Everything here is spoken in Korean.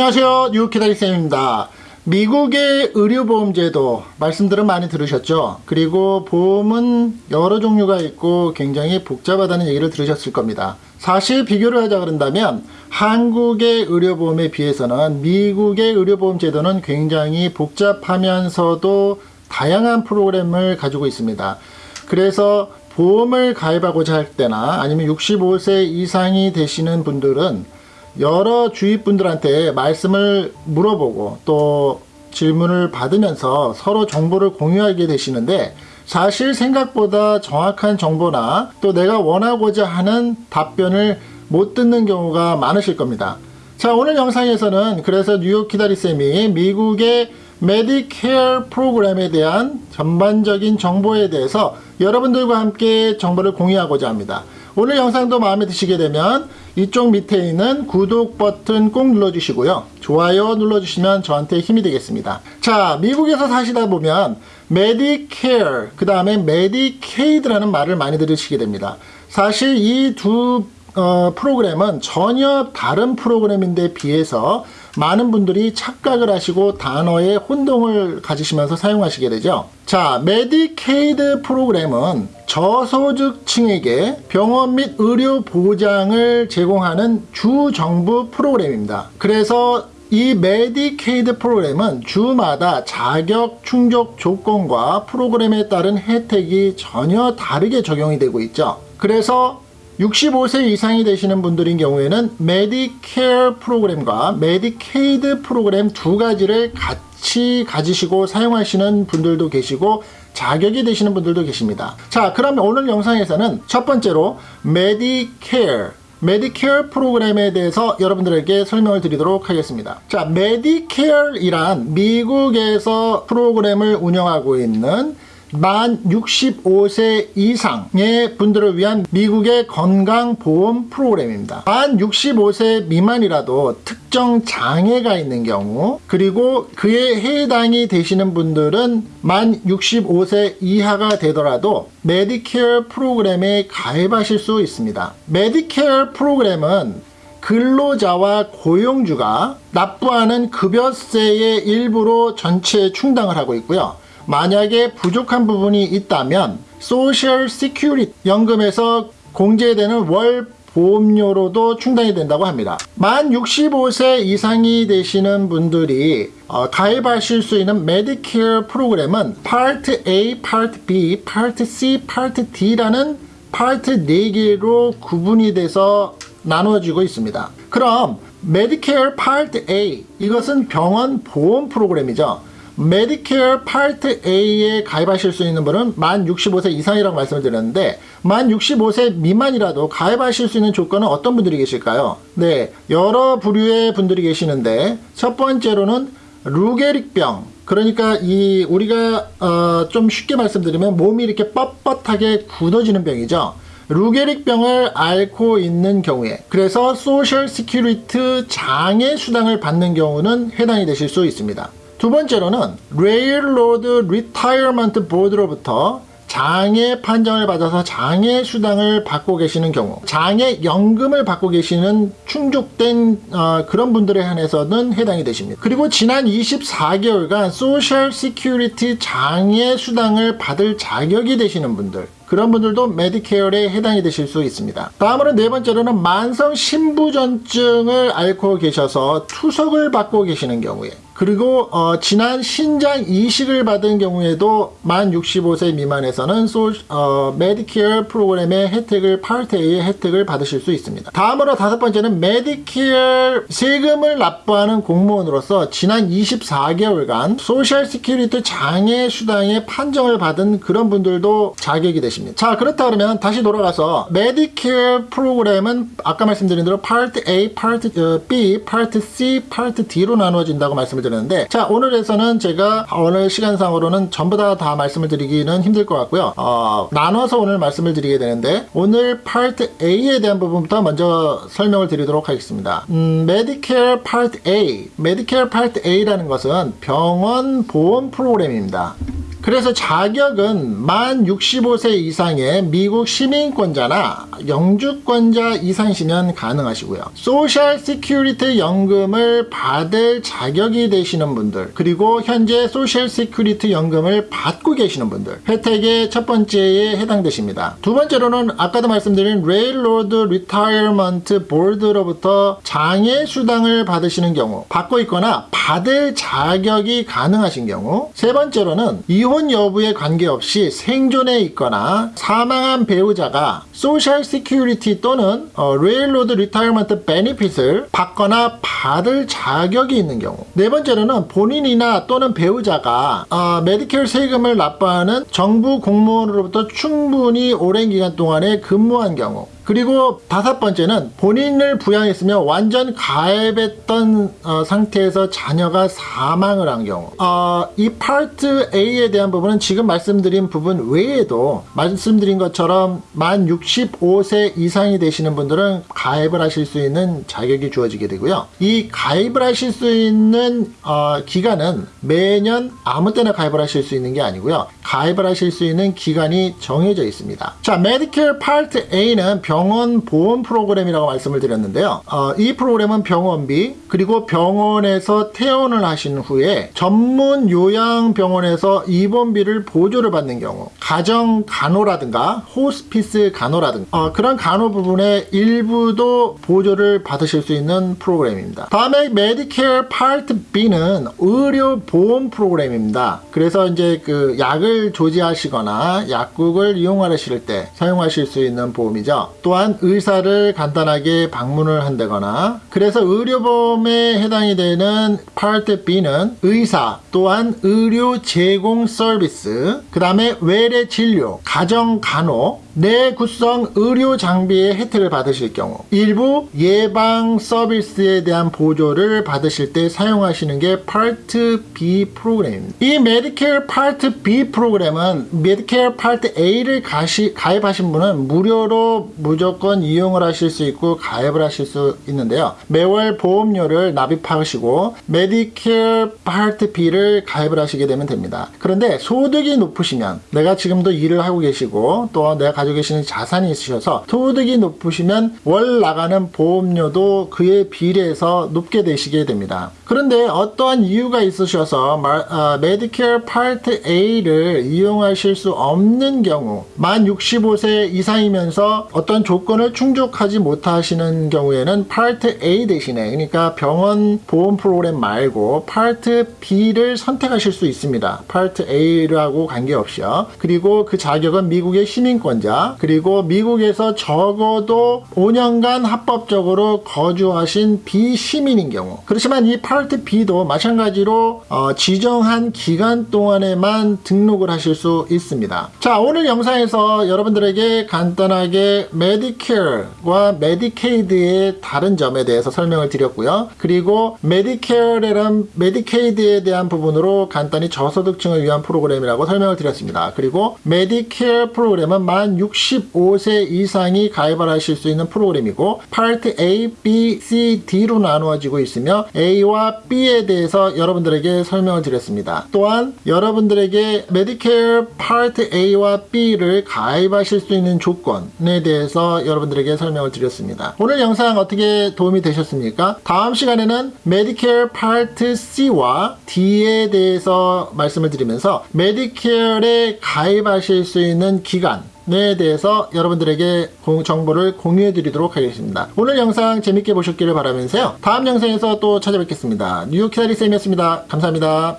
안녕하세요. 뉴키다리쌤입니다. 미국의 의료보험제도 말씀들은 많이 들으셨죠? 그리고 보험은 여러 종류가 있고 굉장히 복잡하다는 얘기를 들으셨을 겁니다. 사실 비교를 하자 그런다면 한국의 의료보험에 비해서는 미국의 의료보험제도는 굉장히 복잡하면서도 다양한 프로그램을 가지고 있습니다. 그래서 보험을 가입하고자 할 때나 아니면 65세 이상이 되시는 분들은 여러 주위 분들한테 말씀을 물어보고 또 질문을 받으면서 서로 정보를 공유하게 되시는데 사실 생각보다 정확한 정보나 또 내가 원하고자 하는 답변을 못 듣는 경우가 많으실 겁니다. 자 오늘 영상에서는 그래서 뉴욕 키다리쌤이 미국의 메디케어 프로그램에 대한 전반적인 정보에 대해서 여러분들과 함께 정보를 공유하고자 합니다. 오늘 영상도 마음에 드시게 되면 이쪽 밑에 있는 구독 버튼 꼭 눌러주시고요. 좋아요 눌러주시면 저한테 힘이 되겠습니다. 자, 미국에서 사시다 보면 메디케어, 그 다음에 메디케이드라는 말을 많이 들으시게 됩니다. 사실 이 두 어, 프로그램은 전혀 다른 프로그램인데 비해서 많은 분들이 착각을 하시고 단어에 혼동을 가지시면서 사용하시게 되죠. 자, 메디케이드 프로그램은 저소득층에게 병원 및 의료 보장을 제공하는 주정부 프로그램입니다. 그래서 이 메디케이드 프로그램은 주마다 자격 충족 조건과 프로그램에 따른 혜택이 전혀 다르게 적용이 되고 있죠. 그래서 65세 이상이 되시는 분들인 경우에는 메디케어 프로그램과 메디케이드 프로그램 두 가지를 같이 가지시고 사용하시는 분들도 계시고 자격이 되시는 분들도 계십니다. 자 그러면 오늘 영상에서는 첫 번째로 메디케어 메디케어 프로그램에 대해서 여러분들에게 설명을 드리도록 하겠습니다. 자, 메디케어이란 미국에서 프로그램을 운영하고 있는 만 65세 이상의 분들을 위한 미국의 건강보험 프로그램입니다. 만 65세 미만이라도 특정 장애가 있는 경우 그리고 그에 해당이 되시는 분들은 만 65세 이하가 되더라도 메디케어 프로그램에 가입하실 수 있습니다. 메디케어 프로그램은 근로자와 고용주가 납부하는 급여세의 일부로 전체 충당을 하고 있고요. 만약에 부족한 부분이 있다면 Social Security 연금에서 공제되는 월 보험료로도 충당이 된다고 합니다. 만 65세 이상이 되시는 분들이 어, 가입하실 수 있는 메디케어 프로그램은 파트 A, 파트 B, 파트 C, 파트 D라는 파트 4개로 구분이 돼서 나누어지고 있습니다. 그럼 메디케어 파트 A 이것은 병원 보험 프로그램이죠. 메디케어 파트 A에 가입하실 수 있는 분은 만 65세 이상이라고 말씀을 드렸는데 만 65세 미만이라도 가입하실 수 있는 조건은 어떤 분들이 계실까요? 네, 여러 부류의 분들이 계시는데 첫 번째로는 루게릭병 그러니까 이 우리가 어, 좀 쉽게 말씀드리면 몸이 이렇게 뻣뻣하게 굳어지는 병이죠. 루게릭병을 앓고 있는 경우에 그래서 Social Security 장애 수당을 받는 경우는 해당이 되실 수 있습니다. 두 번째로는 Railroad Retirement Board로부터 장애 판정을 받아서 장애 수당을 받고 계시는 경우 장애 연금을 받고 계시는 충족된 어, 그런 분들에 한해서는 해당이 되십니다. 그리고 지난 24개월간 Social Security 장애 수당을 받을 자격이 되시는 분들 그런 분들도 Medicare에 해당이 되실 수 있습니다. 다음으로 네 번째로는 만성 신부전증을 앓고 계셔서 투석을 받고 계시는 경우에 그리고 어, 지난 신장 이식을 받은 경우에도 만 65세 미만에서는 소, 어, 메디케어 프로그램의 혜택을 Part A의 혜택을 받으실 수 있습니다. 다음으로 다섯 번째는 메디케어 세금을 납부하는 공무원으로서 지난 24개월간 Social Security 장애 수당의 판정을 받은 그런 분들도 자격이 되십니다. 자 그렇다 그러면 다시 돌아가서 메디케어 프로그램은 아까 말씀드린 대로 Part A, Part 어, B, Part C, Part D로 나누어진다고 말씀을 드렸습니다. 드리는데 자 오늘에서는 제가 오늘 시간상으로는 전부 다 다 말씀을 드리기는 힘들 것 같고요. 어, 나눠서 오늘 말씀을 드리게 되는데 오늘 Part A에 대한 부분부터 먼저 설명을 드리도록 하겠습니다. 음, Medicare Part A. Medicare Part A라는 것은 병원 보험 프로그램입니다 그래서 자격은 만 65세 이상의 미국 시민권자나 영주권자 이상이시면 가능하시고요. Social Security 연금을 받을 자격이 되시는 분들 그리고 현재 Social Security 연금을 받고 계시는 분들 혜택의 첫 번째에 해당되십니다. 두 번째로는 아까도 말씀드린 Railroad Retirement Board로부터 장애 수당을 받으시는 경우 받고 있거나 받을 자격이 가능하신 경우 세 번째로는 이혼 여부에 관계없이 생존에 있거나 사망한 배우자가 Social Security 또는 어, Railroad Retirement benefit을 받거나 받을 자격이 있는 경우. 네 번째로는 본인이나 또는 배우자가 어, 메디케어 세금을 납부하는 정부 공무원으로부터 충분히 오랜 기간 동안에 근무한 경우 그리고 다섯 번째는 본인을 부양했으며 완전 가입했던 어, 상태에서 자녀가 사망을 한 경우. 어, 이 Part A에 대한 부분은 지금 말씀드린 부분 외에도 말씀드린 것처럼 만 65세 이상이 되시는 분들은 가입을 하실 수 있는 자격이 주어지게 되고요. 이 가입을 하실 수 있는 어, 기간은 매년 아무 때나 가입을 하실 수 있는 게 아니고요. 가입을 하실 수 있는 기간이 정해져 있습니다. 자 Medicare Part A는 병원 보험 프로그램이라고 말씀을 드렸는데요. 어, 이 프로그램은 병원비 그리고 병원에서 퇴원을 하신 후에 전문 요양병원에서 입원비를 보조를 받는 경우 가정 간호라든가 호스피스 간호라든가 어, 그런 간호 부분의 일부도 보조를 받으실 수 있는 프로그램입니다. 다음에 Medicare Part B는 의료 보험 프로그램입니다. 그래서 이제 그 약을 조제하시거나 약국을 이용하실 때 사용하실 수 있는 보험이죠. 또한 의사를 간단하게 방문을 한다거나 그래서 의료보험에 해당이 되는 Part B는 의사 또한 의료 제공 서비스 그 다음에 외래 진료 가정 간호 내구성 의료 장비의 혜택을 받으실 경우 일부 예방 서비스에 대한 보조를 받으실 때 사용하시는 게 Part B 프로그램입니다. 이 Medicare Part B 프로그램은 Medicare Part A를 가시, 가입하신 분은 무료로 무조건 이용을 하실 수 있고 가입을 하실 수 있는데요. 매월 보험료를 납입하시고 Medicare Part B를 가입을 하시게 되면 됩니다. 그런데 소득이 높으시면 내가 지금도 일을 하고 계시고 또 내가 가지고 계시는 자산이 있으셔서 소득이 높으시면 월 나가는 보험료도 그에 비례해서 높게 되시게 됩니다. 그런데 어떠한 이유가 있으셔서 어, Medicare Part A를 이용하실 수 없는 경우 만 65세 이상이면서 어떤 조건을 충족하지 못하시는 경우에는 Part A 대신에 그러니까 병원 보험 프로그램 말고 Part B를 선택하실 수 있습니다. 파트 A라고 관계없이요. 그리고 그 자격은 미국의 시민권자 그리고 미국에서 적어도 5년간 합법적으로 거주하신 비시민인 경우 그렇지만 이 Part B도 마찬가지로 어, 지정한 기간 동안에만 등록을 하실 수 있습니다. 자 오늘 영상에서 여러분들에게 간단하게 Medicare와 Medicaid의 다른 점에 대해서 설명을 드렸고요. 그리고 Medicare라는 Medicaid에 대한 부분으로 간단히 저소득층을 위한 프로그램이라고 설명을 드렸습니다. 그리고 메디케어 프로그램은 만 65세 이상이 가입을 하실 수 있는 프로그램이고 Part A, B, C, D로 나누어지고 있으며 A와 B에 대해서 여러분들에게 설명을 드렸습니다. 또한 여러분들에게 Medicare Part A와 B를 가입하실 수 있는 조건에 대해서 여러분들에게 설명을 드렸습니다. 오늘 영상 어떻게 도움이 되셨습니까? 다음 시간에는 Medicare Part C와 D에 대해서 말씀을 드리면서 Medicare에 가입하실 수 있는 기간 에 대해서 여러분들에게 정보를 공유해 드리도록 하겠습니다. 오늘 영상 재밌게 보셨기를 바라면서요. 다음 영상에서 또 찾아뵙겠습니다. 뉴욕 키다리쌤이었습니다. 감사합니다.